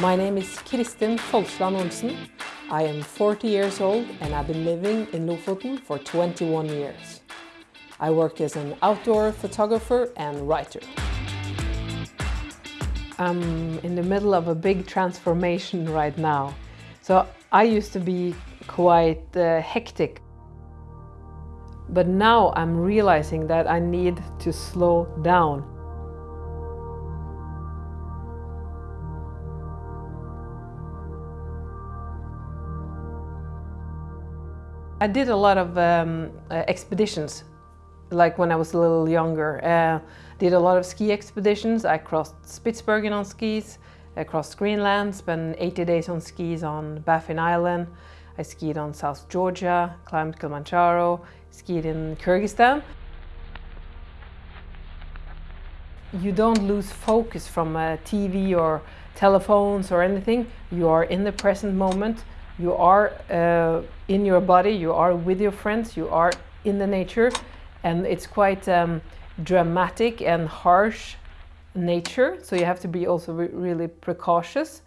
My name is Kristin Folsland Olsen. I am 40 years old and I've been living in Lofoten for 21 years. I work as an outdoor photographer and writer. I'm in the middle of a big transformation right now. So I used to be quite uh, hectic. But now I'm realizing that I need to slow down. I did a lot of um, uh, expeditions, like when I was a little younger. Uh, did a lot of ski expeditions. I crossed Spitsbergen on skis, I crossed Greenland, spent 80 days on skis on Baffin Island. I skied on South Georgia, climbed Kilimanjaro, skied in Kyrgyzstan. You don't lose focus from uh, TV or telephones or anything. You are in the present moment. You are uh, in your body, you are with your friends, you are in the nature and it's quite um, dramatic and harsh nature so you have to be also re really precautious.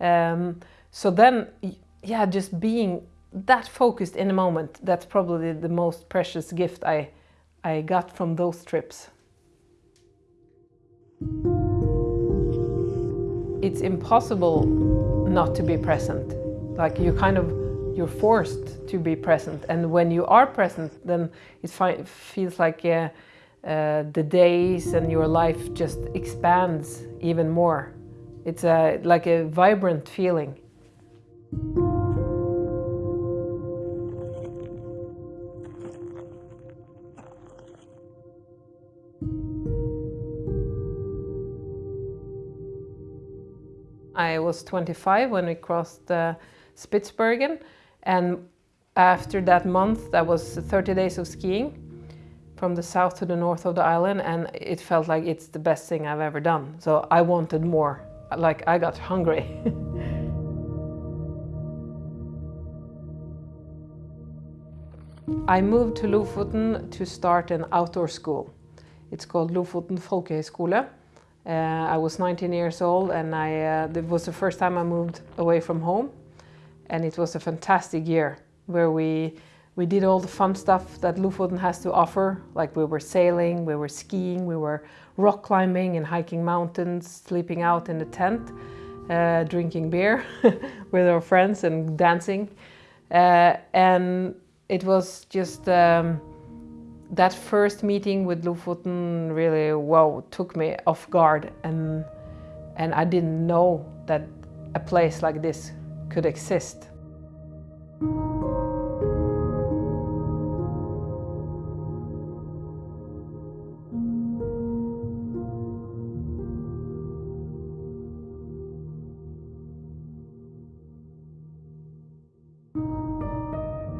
Um, so then yeah just being that focused in a moment that's probably the most precious gift I I got from those trips. It's impossible not to be present like you kind of you're forced to be present. And when you are present then it feels like uh, uh, the days and your life just expands even more. It's a, like a vibrant feeling. I was 25 when we crossed uh, Spitsbergen. And after that month, that was 30 days of skiing from the south to the north of the island and it felt like it's the best thing I've ever done. So I wanted more, like I got hungry. I moved to Lofoten to start an outdoor school. It's called Lofoten Folkehøgskole. Uh, I was 19 years old and I, uh, it was the first time I moved away from home and it was a fantastic year where we we did all the fun stuff that Lofoten has to offer, like we were sailing, we were skiing, we were rock climbing and hiking mountains, sleeping out in the tent, uh, drinking beer with our friends and dancing. Uh, and it was just um, that first meeting with Lofoten really, wow, took me off guard. And, and I didn't know that a place like this could exist.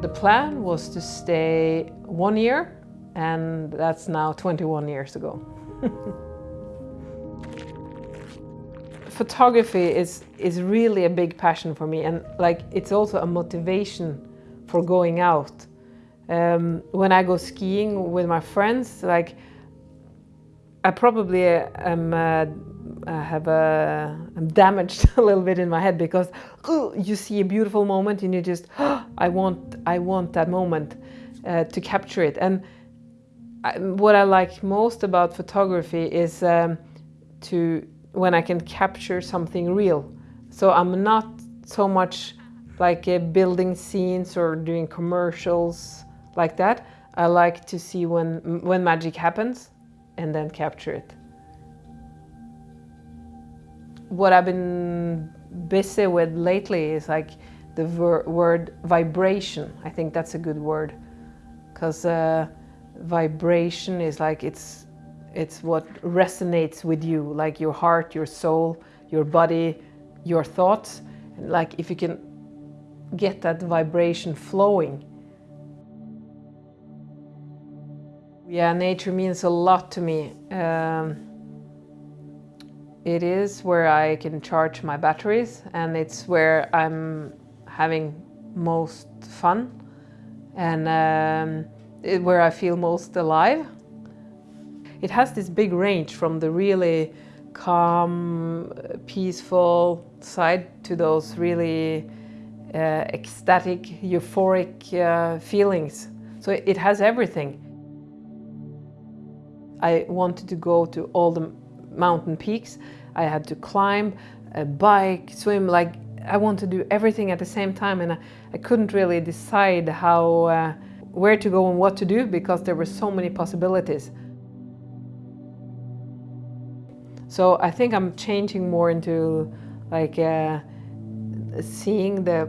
The plan was to stay one year and that's now 21 years ago. photography is, is really a big passion for me and like it's also a motivation for going out. Um, when I go skiing with my friends, like I probably am, uh, have a, I'm damaged a little bit in my head because you see a beautiful moment and you just, oh, I want, I want that moment uh, to capture it. And I, what I like most about photography is um, to when I can capture something real. So I'm not so much like uh, building scenes or doing commercials like that. I like to see when, when magic happens and then capture it. What I've been busy with lately is like the word vibration. I think that's a good word because uh, vibration is like it's it's what resonates with you, like your heart, your soul, your body, your thoughts. And like if you can get that vibration flowing. Yeah, nature means a lot to me. Um, it is where I can charge my batteries and it's where I'm having most fun and um, it, where I feel most alive. It has this big range from the really calm, peaceful side to those really uh, ecstatic, euphoric uh, feelings. So it has everything. I wanted to go to all the mountain peaks. I had to climb, uh, bike, swim, like I want to do everything at the same time and I, I couldn't really decide how, uh, where to go and what to do because there were so many possibilities. So I think I'm changing more into like uh, seeing the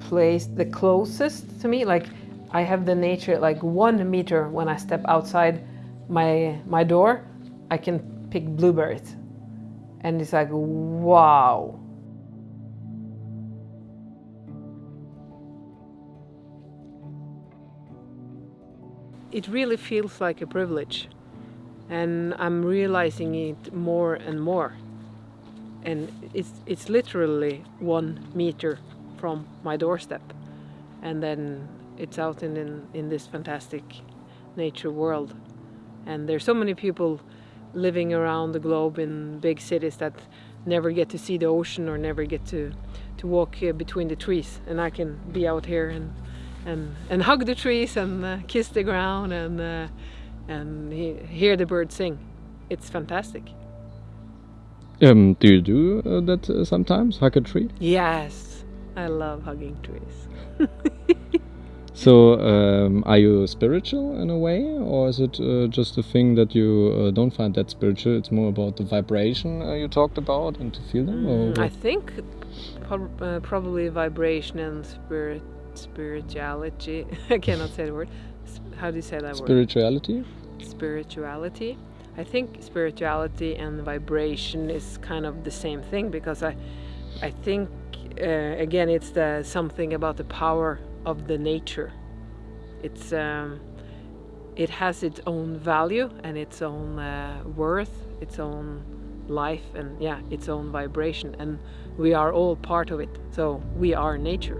place the closest to me. Like I have the nature like one meter when I step outside my, my door, I can pick blueberries. And it's like, wow. It really feels like a privilege and I'm realizing it more and more. And it's, it's literally one meter from my doorstep. And then it's out in, in, in this fantastic nature world. And there's so many people living around the globe in big cities that never get to see the ocean or never get to, to walk between the trees. And I can be out here and, and, and hug the trees and uh, kiss the ground and, uh, and he, hear the birds sing. It's fantastic. Um, do you do uh, that uh, sometimes, hug a tree? Yes, I love hugging trees. So, um, are you spiritual in a way, or is it uh, just a thing that you uh, don't find that spiritual? It's more about the vibration uh, you talked about and to feel them. Mm, I think uh, probably vibration and spirit, spirituality. I cannot say the word. How do you say that spirituality? word? Spirituality. Spirituality. I think spirituality and vibration is kind of the same thing because I, I think uh, again it's the something about the power of the nature. It's um, it has its own value and its own uh, worth, its own life, and yeah, its own vibration. And we are all part of it. So we are nature,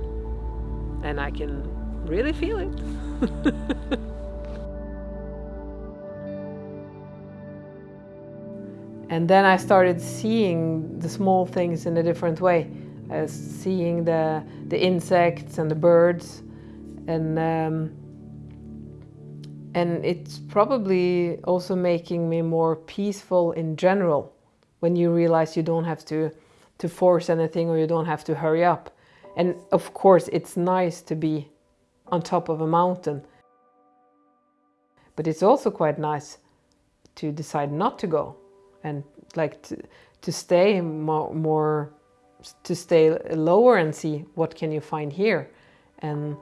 and I can really feel it. and then I started seeing the small things in a different way as seeing the, the insects and the birds. And, um, and it's probably also making me more peaceful in general when you realize you don't have to, to force anything or you don't have to hurry up. And of course, it's nice to be on top of a mountain. But it's also quite nice to decide not to go and like to, to stay more, more to stay lower and see what can you find here. And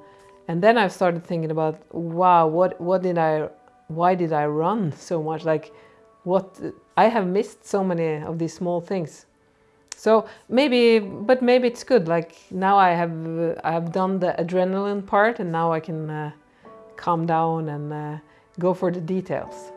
and then I've started thinking about wow what what did I why did I run so much? Like what I have missed so many of these small things so maybe but maybe it's good. Like now I have uh, I have done the adrenaline part and now I can uh, calm down and uh, go for the details